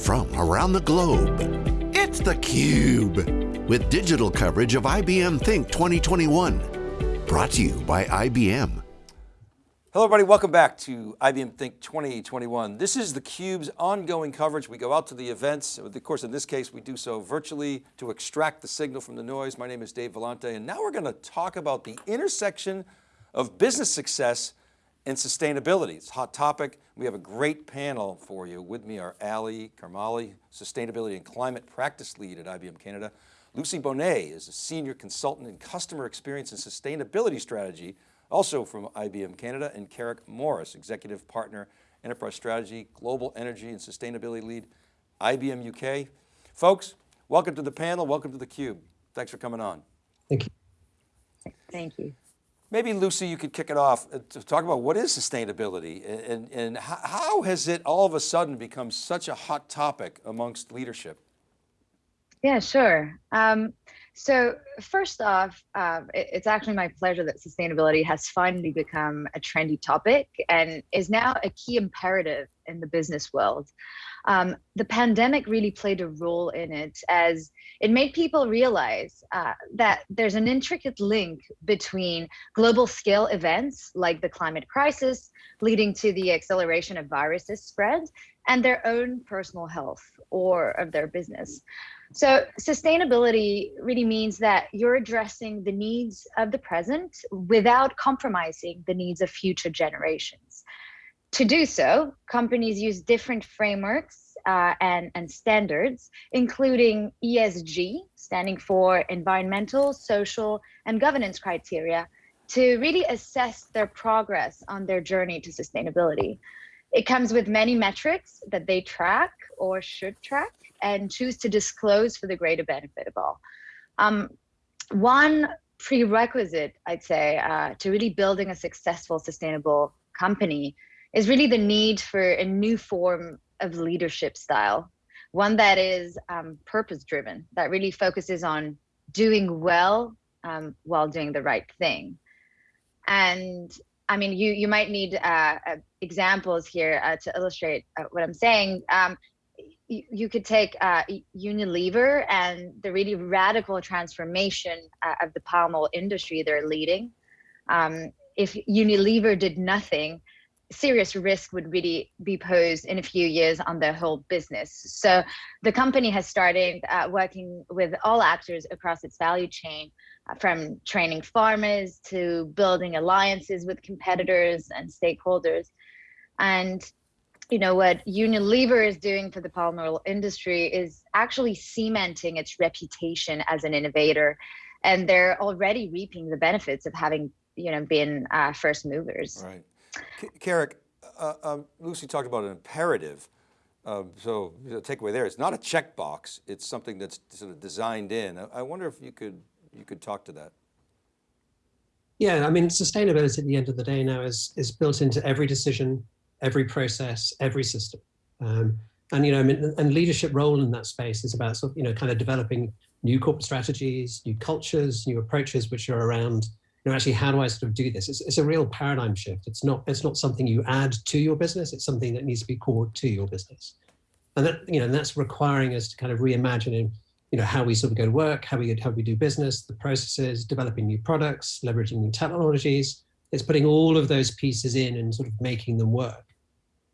from around the globe. It's theCUBE, with digital coverage of IBM Think 2021. Brought to you by IBM. Hello everybody, welcome back to IBM Think 2021. This is theCUBE's ongoing coverage. We go out to the events. Of course, in this case, we do so virtually to extract the signal from the noise. My name is Dave Vellante, and now we're going to talk about the intersection of business success and sustainability. It's a hot topic. We have a great panel for you. With me are Ali Karmali, Sustainability and Climate Practice Lead at IBM Canada. Lucy Bonet is a Senior Consultant in Customer Experience and Sustainability Strategy, also from IBM Canada, and Carrick Morris, Executive Partner, Enterprise Strategy, Global Energy and Sustainability Lead, IBM UK. Folks, welcome to the panel, welcome to theCUBE. Thanks for coming on. Thank you. Thank you. Maybe Lucy, you could kick it off uh, to talk about what is sustainability and, and how has it all of a sudden become such a hot topic amongst leadership? Yeah, sure. Um, so first off, uh, it, it's actually my pleasure that sustainability has finally become a trendy topic and is now a key imperative in the business world. Um, the pandemic really played a role in it as it made people realize uh, that there's an intricate link between global scale events like the climate crisis, leading to the acceleration of viruses spread, and their own personal health or of their business. So sustainability really means that you're addressing the needs of the present without compromising the needs of future generations. To do so, companies use different frameworks uh, and, and standards, including ESG, standing for environmental, social, and governance criteria, to really assess their progress on their journey to sustainability. It comes with many metrics that they track or should track and choose to disclose for the greater benefit of all. Um, one prerequisite, I'd say, uh, to really building a successful, sustainable company is really the need for a new form of leadership style, one that is um, purpose driven, that really focuses on doing well um, while doing the right thing. And I mean, you you might need uh, uh, examples here uh, to illustrate uh, what I'm saying. Um, you, you, could take uh, Unilever and the really radical transformation uh, of the palm oil industry they're leading. Um, if Unilever did nothing, serious risk would really be posed in a few years on their whole business. So the company has started uh, working with all actors across its value chain, uh, from training farmers to building alliances with competitors and stakeholders. And you know what Unilever is doing for the palm oil industry is actually cementing its reputation as an innovator, and they're already reaping the benefits of having you know been uh, first movers. Right. Carrick, uh, um, Lucy talked about an imperative. Um, so the takeaway there, it's not a checkbox, it's something that's sort of designed in. I, I, wonder if you could, you could talk to that. Yeah, I mean, sustainability at the end of the day now is, is built into every decision, every process, every system. Um, and, you know, I mean, and leadership role in that space is about sort of, you know, kind of developing new corporate strategies, new cultures, new approaches, which are around you know, actually, how do I sort of do this? It's, it's a real paradigm shift. It's not, it's not something you add to your business. It's something that needs to be core to your business. And that, you know, and that's requiring us to kind of reimagine, you know, how we sort of go to work, how we, how we do business, the processes, developing new products, leveraging new technologies. It's putting all of those pieces in and sort of making them work.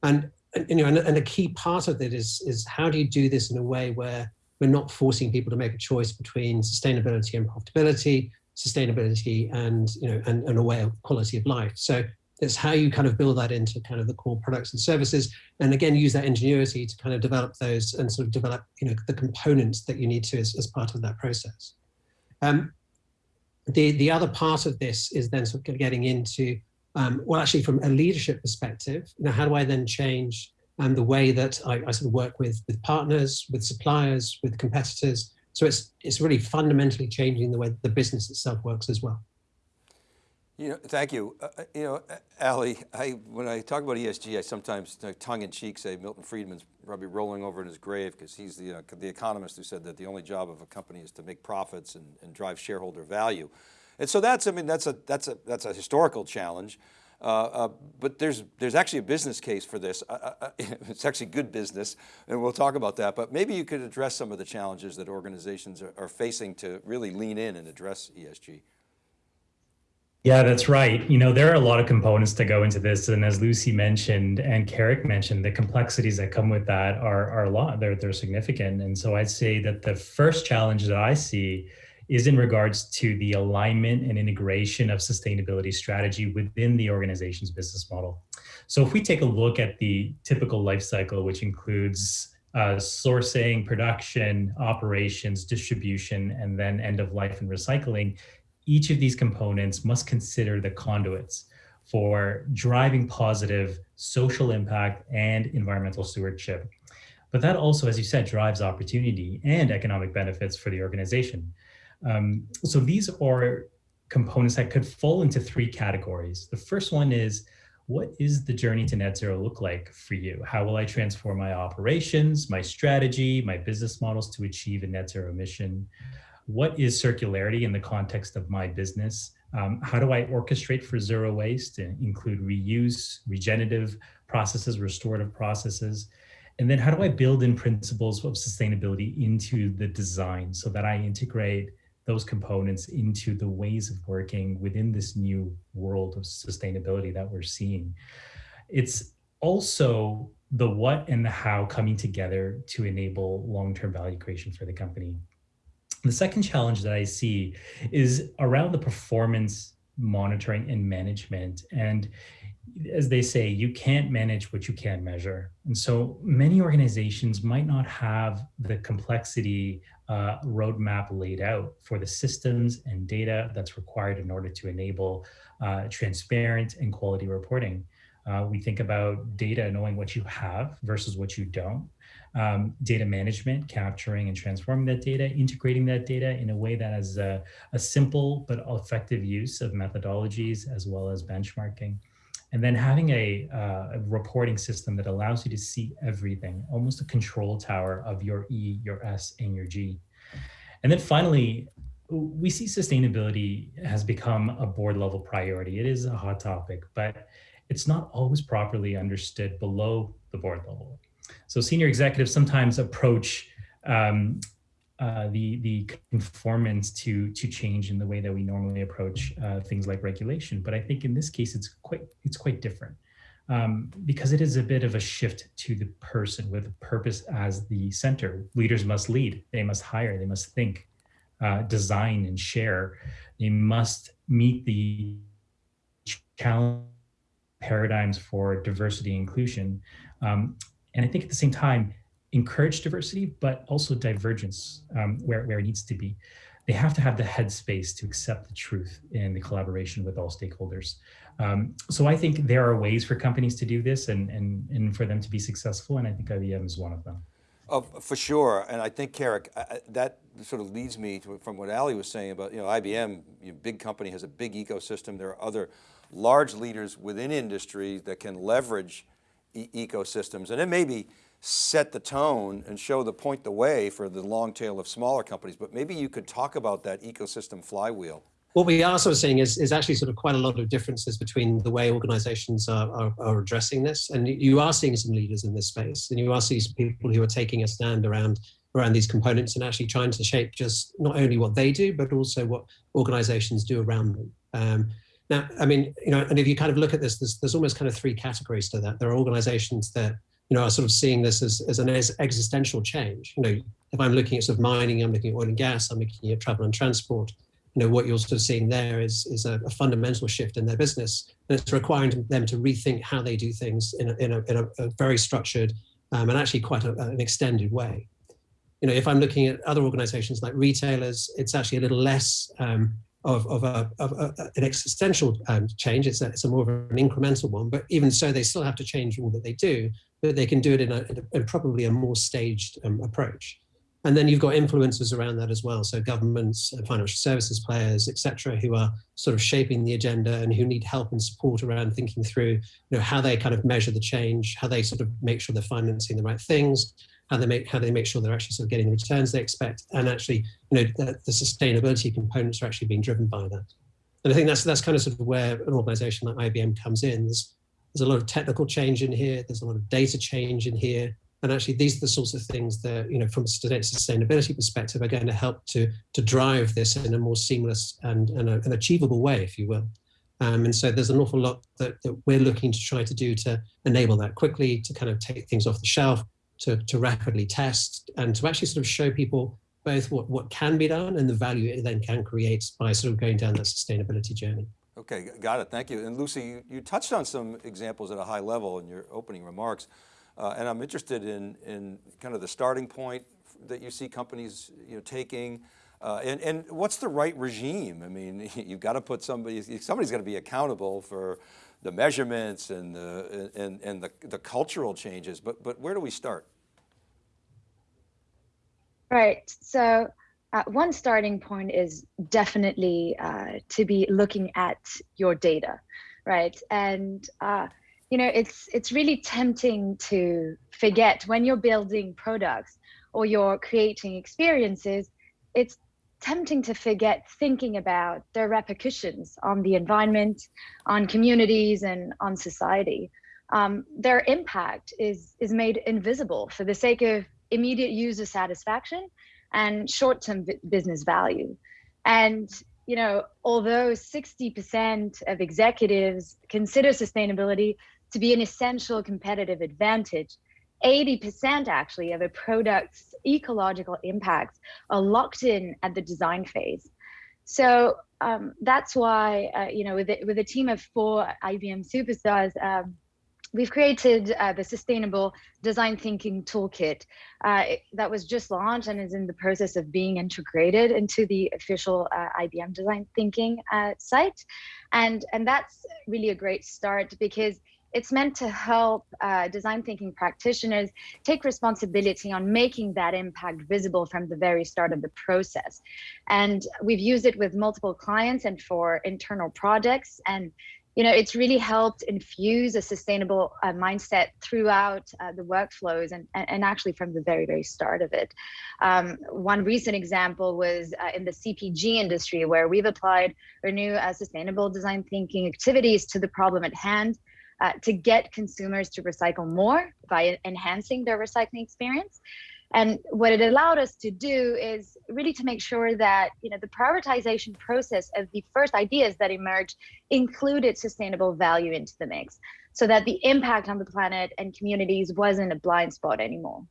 And, and you know, and, and a key part of it is, is how do you do this in a way where we're not forcing people to make a choice between sustainability and profitability, sustainability and you know and, and a way of quality of life. So it's how you kind of build that into kind of the core products and services, and again use that ingenuity to kind of develop those and sort of develop you know the components that you need to as, as part of that process. Um, the the other part of this is then sort of getting into um, well actually from a leadership perspective, you know how do I then change um, the way that I, I sort of work with with partners, with suppliers, with competitors, so it's, it's really fundamentally changing the way the business itself works as well. You know, thank you. Uh, uh you know, Ali, I, when I talk about ESG, I sometimes tongue in cheek say Milton Friedman's probably rolling over in his grave because he's the, uh, the economist who said that the only job of a company is to make profits and, and drive shareholder value. And so that's, I mean, that's a, that's a, that's a historical challenge. Uh, uh, but there's there's actually a business case for this. Uh, uh, it's actually good business, and we'll talk about that. But maybe you could address some of the challenges that organizations are, are facing to really lean in and address ESG. Yeah, that's right. You know, there are a lot of components to go into this. And as Lucy mentioned and Carrick mentioned, the complexities that come with that are, are a lot. They're, they're significant. And so I'd say that the first challenge that I see is in regards to the alignment and integration of sustainability strategy within the organization's business model. So if we take a look at the typical life cycle, which includes uh, sourcing, production, operations, distribution, and then end of life and recycling, each of these components must consider the conduits for driving positive social impact and environmental stewardship. But that also, as you said, drives opportunity and economic benefits for the organization. Um, so these are components that could fall into three categories. The first one is, what is the journey to net zero look like for you? How will I transform my operations, my strategy, my business models to achieve a net zero mission? what is circularity in the context of my business? Um, how do I orchestrate for zero waste and include reuse, regenerative processes, restorative processes? And then how do I build in principles of sustainability into the design so that I integrate those components into the ways of working within this new world of sustainability that we're seeing? It's also the what and the how coming together to enable long-term value creation for the company. The second challenge that I see is around the performance monitoring and management. And as they say, you can't manage what you can't measure. And so many organizations might not have the complexity uh, roadmap laid out for the systems and data that's required in order to enable uh, transparent and quality reporting. Uh, we think about data knowing what you have versus what you don't um, data management, capturing and transforming that data, integrating that data in a way that has a, a simple but effective use of methodologies as well as benchmarking. And then having a, uh, a, reporting system that allows you to see everything, almost a control tower of your E, your S, and your G. And then finally, we see sustainability has become a board level priority. It is a hot topic, but it's not always properly understood below the board level. So senior executives sometimes approach um, uh, the the conformance to to change in the way that we normally approach uh, things like regulation. But I think in this case, it's quite it's quite different um, because it is a bit of a shift to the person with purpose as the center. Leaders must lead. They must hire. They must think, uh, design, and share. They must meet the challenge paradigms for diversity inclusion. Um, and I think at the same time, encourage diversity, but also divergence um, where, where it needs to be. They have to have the headspace to accept the truth in the collaboration with all stakeholders. Um, so I think there are ways for companies to do this and, and, and for them to be successful. And I think IBM is one of them. Oh, for sure. And I think, Carrick, that sort of leads me to, from what Ali was saying about, you know, IBM, you know, big company has a big ecosystem. There are other large leaders within industry that can leverage e ecosystems. And it maybe set the tone and show the point the way for the long tail of smaller companies, but maybe you could talk about that ecosystem flywheel. What we are sort of seeing is, is actually sort of quite a lot of differences between the way organizations are, are, are addressing this. And you are seeing some leaders in this space and you are seeing people who are taking a stand around around these components and actually trying to shape just not only what they do, but also what organizations do around them. Um, now, I mean, you know, and if you kind of look at this, there's, there's almost kind of three categories to that. There are organizations that, you know, are sort of seeing this as, as an existential change. You know, if I'm looking at sort of mining, I'm looking at oil and gas, I'm looking at travel and transport, you know, what you're sort of seeing there is, is a, a fundamental shift in their business. And it's requiring them to rethink how they do things in a, in a, in a, a very structured um, and actually quite a, an extended way. You know, if I'm looking at other organizations like retailers, it's actually a little less um, of, of, a, of a, an existential um, change. It's a, it's a more of an incremental one, but even so, they still have to change all that they do, but they can do it in, a, in probably a more staged um, approach. And then you've got influencers around that as well. So governments, financial services players, etc., who are sort of shaping the agenda and who need help and support around thinking through, you know, how they kind of measure the change, how they sort of make sure they're financing the right things, how they make how they make sure they're actually sort of getting the returns they expect, and actually, you know, the, the sustainability components are actually being driven by that. And I think that's that's kind of sort of where an organization like IBM comes in. There's, there's a lot of technical change in here. There's a lot of data change in here. And actually, these are the sorts of things that, you know, from a sustainability perspective, are going to help to, to drive this in a more seamless and, and a, an achievable way, if you will. Um, and so there's an awful lot that, that we're looking to try to do to enable that quickly, to kind of take things off the shelf, to, to rapidly test, and to actually sort of show people both what, what can be done and the value it then can create by sort of going down that sustainability journey. Okay, got it, thank you. And Lucy, you, you touched on some examples at a high level in your opening remarks, uh, and I'm interested in, in kind of the starting point that you see companies you know, taking, uh, and, and what's the right regime? I mean, you've got to put somebody, somebody's got to be accountable for the measurements and the, and, and the, the cultural changes, but, but where do we start? Right, so uh, one starting point is definitely uh, to be looking at your data, right? And uh, you know, it's it's really tempting to forget when you're building products or you're creating experiences. It's tempting to forget thinking about the repercussions on the environment, on communities, and on society. Um, their impact is is made invisible for the sake of immediate user satisfaction and short-term business value. And you know, although 60% of executives consider sustainability to be an essential competitive advantage, 80% actually of a product's ecological impacts are locked in at the design phase. So um, that's why, uh, you know, with, the, with a team of four IBM superstars, um, we've created uh, the Sustainable Design Thinking Toolkit uh, that was just launched and is in the process of being integrated into the official uh, IBM Design Thinking uh, site. And, and that's really a great start because it's meant to help uh, design thinking practitioners take responsibility on making that impact visible from the very start of the process. And we've used it with multiple clients and for internal projects. And you know, it's really helped infuse a sustainable uh, mindset throughout uh, the workflows and, and actually from the very, very start of it. Um, one recent example was uh, in the CPG industry where we've applied our new uh, sustainable design thinking activities to the problem at hand uh, to get consumers to recycle more by enhancing their recycling experience. And what it allowed us to do is really to make sure that you know the prioritization process of the first ideas that emerged included sustainable value into the mix, so that the impact on the planet and communities wasn't a blind spot anymore.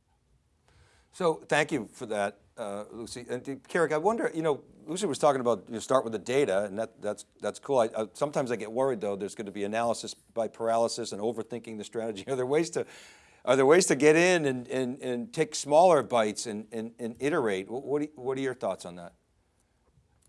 So thank you for that, uh, Lucy. And Carrick, I wonder, you know, Lucy was talking about you start with the data, and that, that's that's cool. I, I, sometimes I get worried though. There's going to be analysis by paralysis and overthinking the strategy. Are there ways to are there ways to get in and and, and take smaller bites and, and, and iterate? What are, what are your thoughts on that?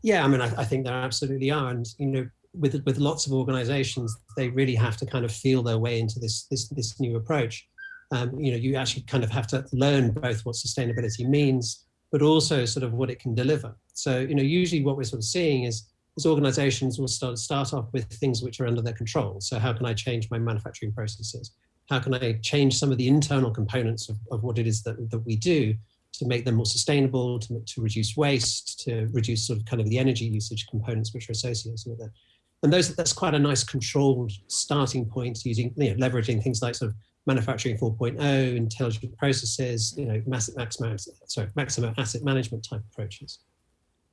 Yeah, I mean, I, I think there absolutely are, and you know, with with lots of organizations, they really have to kind of feel their way into this this this new approach um, you know, you actually kind of have to learn both what sustainability means, but also sort of what it can deliver. So, you know, usually what we're sort of seeing is, is organizations will start, start off with things which are under their control. So how can I change my manufacturing processes? How can I change some of the internal components of, of what it is that, that we do to make them more sustainable, to, to reduce waste, to reduce sort of kind of the energy usage components which are associated with it. And those, that's quite a nice controlled starting point using, you know, leveraging things like sort of manufacturing 4.0, intelligent processes, you know, massive, Maximo, sorry, Maximo asset management type approaches.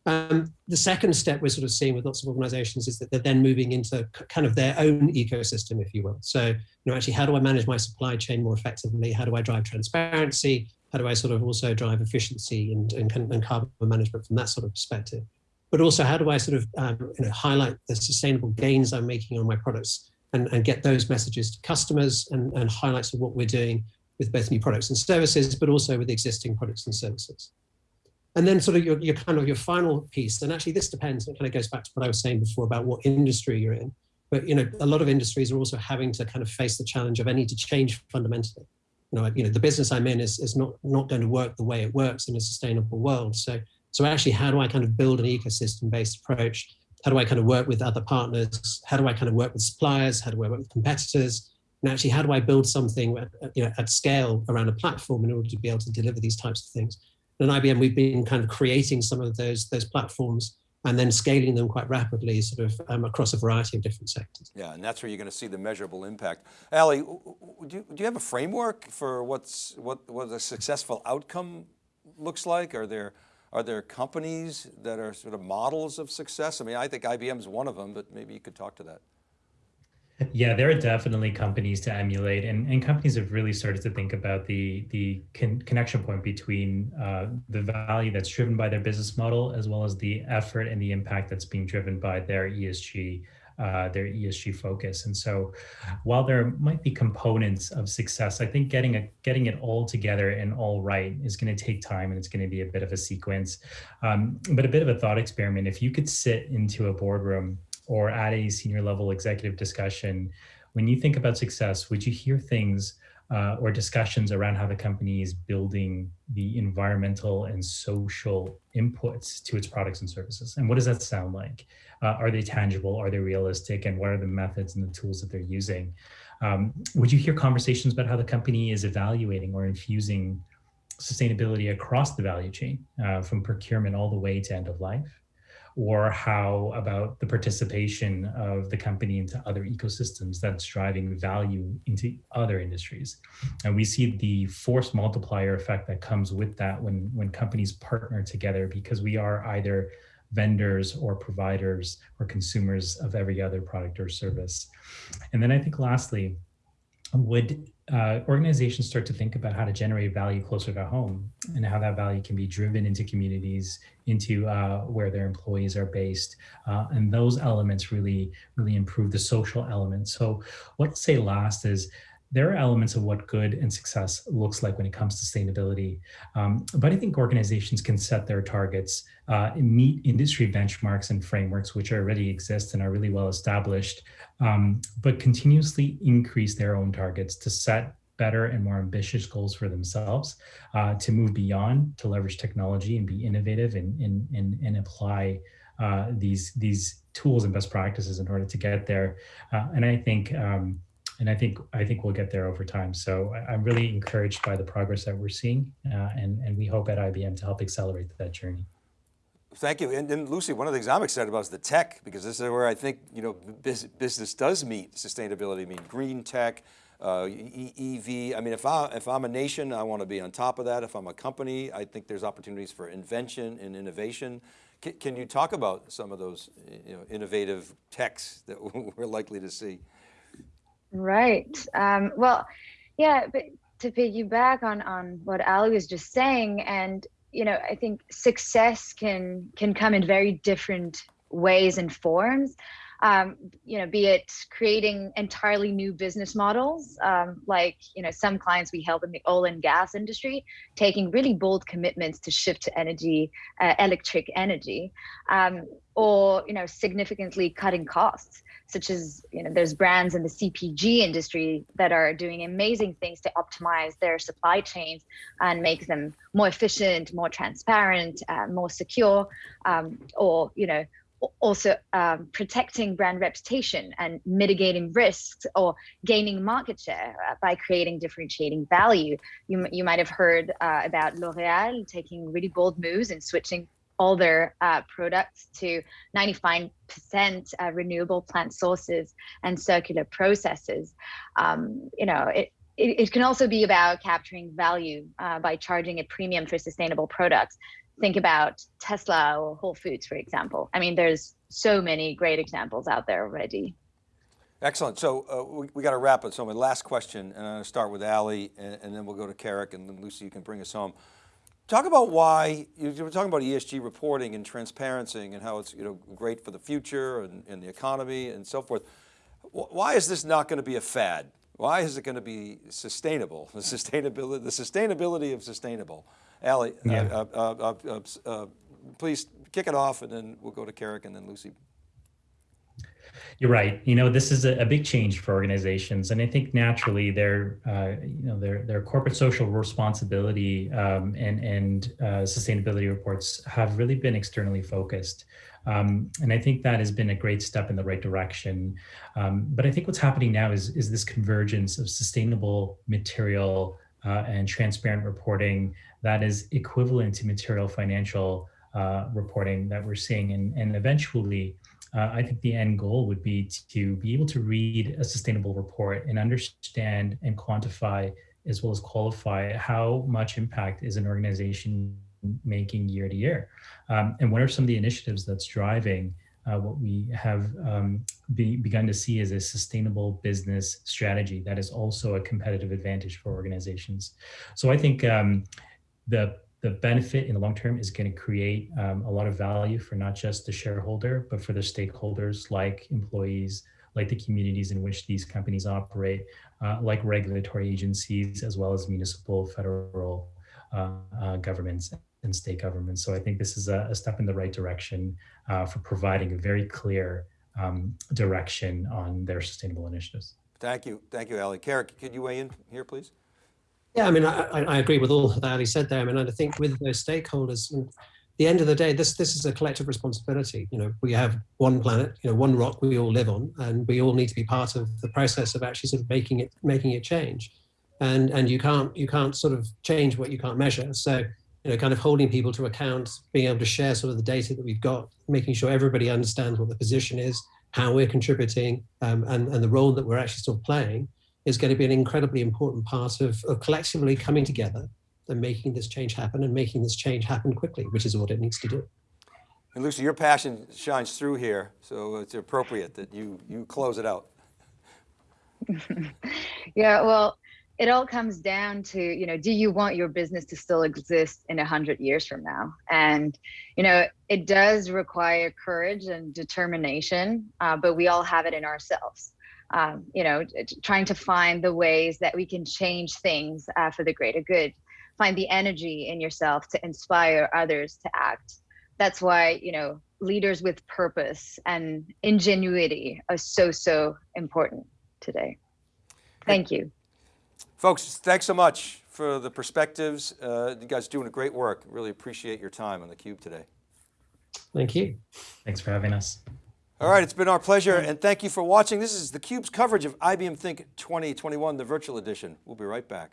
Um, the second step we're sort of seeing with lots of organizations is that they're then moving into kind of their own ecosystem, if you will. So, you know, actually, how do I manage my supply chain more effectively? How do I drive transparency? How do I sort of also drive efficiency and, and, and carbon management from that sort of perspective? But also, how do I sort of um, you know, highlight the sustainable gains I'm making on my products and, and get those messages to customers and, and highlights of what we're doing with both new products and services, but also with existing products and services. And then sort of your, your kind of your final piece, and actually this depends, it kind of goes back to what I was saying before about what industry you're in. But you know, a lot of industries are also having to kind of face the challenge of I need to change fundamentally. You know, you know, the business I'm in is, is not, not going to work the way it works in a sustainable world. So, so actually, how do I kind of build an ecosystem-based approach how do I kind of work with other partners? How do I kind of work with suppliers? How do I work with competitors? And actually, how do I build something at, you know, at scale around a platform in order to be able to deliver these types of things? And IBM, we've been kind of creating some of those, those platforms and then scaling them quite rapidly sort of um, across a variety of different sectors. Yeah, and that's where you're going to see the measurable impact. Ali, do you, do you have a framework for what's, what, what a successful outcome looks like? Are there, are there companies that are sort of models of success? I mean, I think IBM is one of them, but maybe you could talk to that. Yeah, there are definitely companies to emulate, and, and companies have really started to think about the the con connection point between uh, the value that's driven by their business model, as well as the effort and the impact that's being driven by their ESG uh, their ESG focus. And so, while there might be components of success, I think getting a getting it all together and all right is going to take time, and it's going to be a bit of a sequence. Um, but a bit of a thought experiment: if you could sit into a boardroom or at a senior level executive discussion, when you think about success, would you hear things uh, or discussions around how the company is building the environmental and social inputs to its products and services? And what does that sound like? Uh, are they tangible? Are they realistic? And what are the methods and the tools that they're using? Um, would you hear conversations about how the company is evaluating or infusing sustainability across the value chain, uh, from procurement all the way to end of life? Or how about the participation of the company into other ecosystems that's driving value into other industries. And we see the force multiplier effect that comes with that when, when companies partner together because we are either vendors or providers or consumers of every other product or service. And then I think lastly, would uh, organizations start to think about how to generate value closer to home and how that value can be driven into communities, into uh, where their employees are based. Uh, and those elements really, really improve the social element. So what I'll say last is there are elements of what good and success looks like when it comes to sustainability. Um, but I think organizations can set their targets, uh, meet industry benchmarks and frameworks, which already exist and are really well established, um, but continuously increase their own targets to set better and more ambitious goals for themselves, uh, to move beyond, to leverage technology and be innovative and, and, and, and apply uh, these, these tools and best practices in order to get there. Uh, and I think um, and I think I think we'll get there over time. So I'm really encouraged by the progress that we're seeing, uh, and and we hope at IBM to help accelerate that journey. Thank you. And, and, Lucy, one of the things I'm excited about is the tech, because this is where I think you know business does meet sustainability. I mean, green tech, uh, EV. I mean, if I if I'm a nation, I want to be on top of that. If I'm a company, I think there's opportunities for invention and innovation. Can, can you talk about some of those you know, innovative techs that we're likely to see? Right. Um, well, yeah, but to piggyback on on what Ali was just saying, and you know, I think success can can come in very different ways and forms. Um, you know, be it creating entirely new business models, um, like you know, some clients we help in the oil and gas industry, taking really bold commitments to shift to energy, uh, electric energy, um, or you know, significantly cutting costs such as you know there's brands in the cpg industry that are doing amazing things to optimize their supply chains and make them more efficient more transparent uh, more secure um, or you know also um, protecting brand reputation and mitigating risks or gaining market share uh, by creating differentiating value. You, you might have heard uh, about L'Oreal taking really bold moves and switching all their uh, products to 95% uh, renewable plant sources and circular processes. Um, you know, it, it, it, can also be about capturing value uh, by charging a premium for sustainable products. Think about Tesla or Whole Foods, for example. I mean, there's so many great examples out there already. Excellent. So uh, we, we got to wrap it. So my last question, and I'm going to start with Ali, and, and then we'll go to Carrick, and then Lucy, you can bring us home. Talk about why, you were talking about ESG reporting and transparency and how it's you know, great for the future and, and the economy and so forth. Why is this not going to be a fad? Why is it going to be sustainable? The sustainability, the sustainability of sustainable. Uh, yeah. uh, uh, uh, uh, please kick it off and then we'll go to Carrick and then Lucy. You're right. You know, this is a, a, big change for organizations, and I think naturally their, uh, you know, their their corporate social responsibility um, and and uh, sustainability reports have really been externally focused, um, and I think that has been a great step in the right direction. Um, but I think what's happening now is is this convergence of sustainable material uh, and transparent reporting that is equivalent to material financial uh, reporting that we're seeing. And, and eventually, uh, I think the end goal would be to be able to read a sustainable report and understand and quantify as well as qualify how much impact is an organization making year to year. Um, and what are some of the initiatives that's driving uh, what we have um, be, begun to see is a sustainable business strategy that is also a competitive advantage for organizations. So I think um, the the benefit in the long term is going to create um, a lot of value for not just the shareholder, but for the stakeholders like employees, like the communities in which these companies operate, uh, like regulatory agencies, as well as municipal, federal uh, uh, governments and state governments. So I think this is a, a step in the right direction uh, for providing a very clear um, direction on their sustainable initiatives. Thank you, thank you, Ali. Carrick, could you weigh in here, please? Yeah, I mean, I, I agree with all that Ali said there. I mean, I think with those stakeholders, at the end of the day, this this is a collective responsibility. You know, we have one planet, you know, one rock we all live on, and we all need to be part of the process of actually sort of making it making it change. And and you can't you can't sort of change what you can't measure. So you know, kind of holding people to account, being able to share sort of the data that we've got, making sure everybody understands what the position is, how we're contributing, um, and and the role that we're actually still playing is going to be an incredibly important part of, of collectively coming together and making this change happen and making this change happen quickly, which is what it needs to do. And Lucy, your passion shines through here, so it's appropriate that you, you close it out. yeah, well, it all comes down to, you know, do you want your business to still exist in a hundred years from now? And, you know, it does require courage and determination, uh, but we all have it in ourselves um, you know, trying to find the ways that we can change things uh, for the greater good. Find the energy in yourself to inspire others to act. That's why, you know, leaders with purpose and ingenuity are so, so important today. Thank you. Folks, thanks so much for the perspectives. Uh, you guys are doing a great work. Really appreciate your time on theCUBE today. Thank you. Thanks for having us. All right, it's been our pleasure and thank you for watching. This is theCUBE's coverage of IBM Think 2021, the virtual edition. We'll be right back.